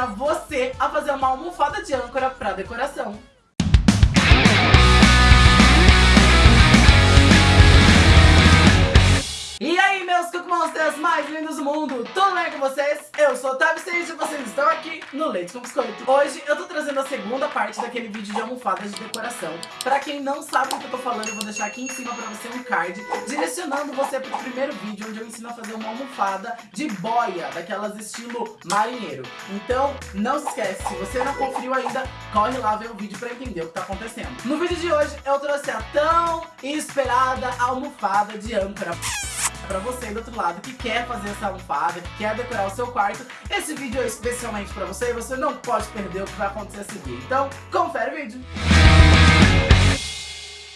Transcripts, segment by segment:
ensinar você a fazer uma almofada de âncora para decoração. Monsters mais lindos do mundo, tudo bem com vocês? Eu sou o Tavi Sage e vocês estão aqui no Leite com Biscoito. Hoje eu tô trazendo a segunda parte daquele vídeo de almofadas de decoração. Pra quem não sabe o que eu tô falando, eu vou deixar aqui em cima pra você um card, direcionando você pro primeiro vídeo, onde eu ensino a fazer uma almofada de boia, daquelas estilo marinheiro. Então, não se esquece, se você não conferiu ainda, corre lá ver o vídeo pra entender o que tá acontecendo. No vídeo de hoje, eu trouxe a tão esperada almofada de âncora pra você do outro lado que quer fazer essa almofada, que quer decorar o seu quarto. Esse vídeo é especialmente pra você e você não pode perder o que vai acontecer a seguir. Então, confere o vídeo.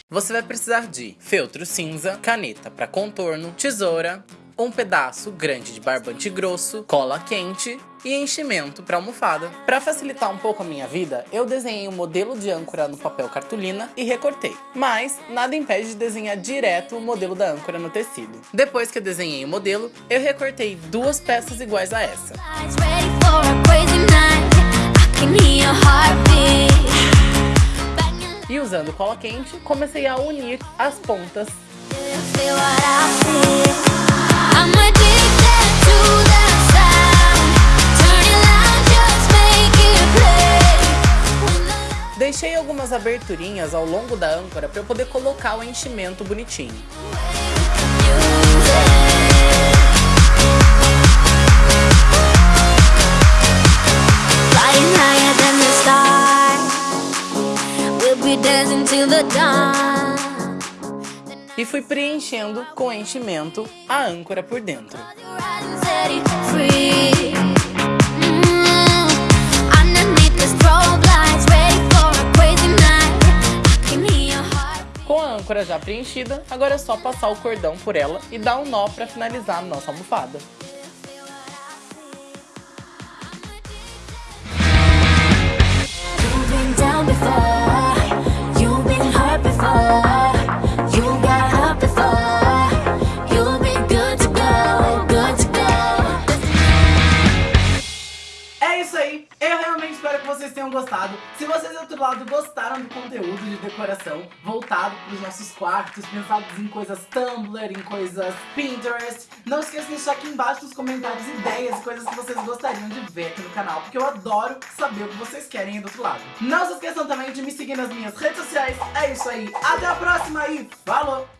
Você vai precisar de feltro cinza, caneta para contorno, tesoura, um pedaço grande de barbante grosso, cola quente e enchimento para almofada. Para facilitar um pouco a minha vida, eu desenhei um modelo de âncora no papel cartolina e recortei. Mas nada impede de desenhar direto o modelo da âncora no tecido. Depois que eu desenhei o modelo, eu recortei duas peças iguais a essa. E usando cola quente, comecei a unir as pontas. Deixei algumas aberturinhas ao longo da âncora para eu poder colocar o enchimento bonitinho. E fui preenchendo com enchimento a âncora por dentro. Já preenchida, agora é só passar o cordão por ela e dar um nó para finalizar a nossa almofada. Isso aí, eu realmente espero que vocês tenham gostado. Se vocês do outro lado gostaram do conteúdo de decoração voltado para os nossos quartos, pensados em coisas Tumblr, em coisas Pinterest, não esqueça de deixar aqui embaixo nos comentários ideias e coisas que vocês gostariam de ver aqui no canal, porque eu adoro saber o que vocês querem aí do outro lado. Não se esqueçam também de me seguir nas minhas redes sociais. É isso aí, até a próxima e falou!